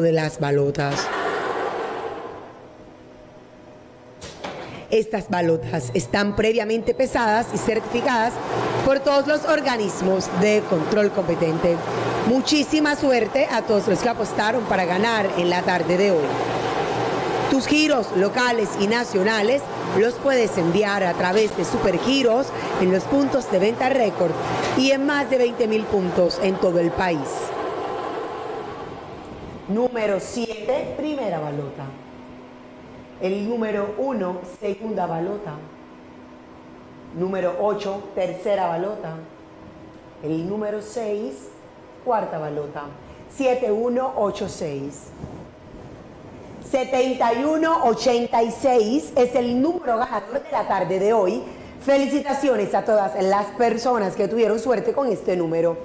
de las balotas. Estas balotas están previamente pesadas y certificadas por todos los organismos de control competente. Muchísima suerte a todos los que apostaron para ganar en la tarde de hoy. Tus giros locales y nacionales los puedes enviar a través de Supergiros en los puntos de venta récord y en más de 20 mil puntos en todo el país. Número 7, primera balota. El número 1, segunda balota. Número 8, tercera balota. El número 6, cuarta balota. 7186. 7186 es el número ganador de la tarde de hoy. Felicitaciones a todas las personas que tuvieron suerte con este número.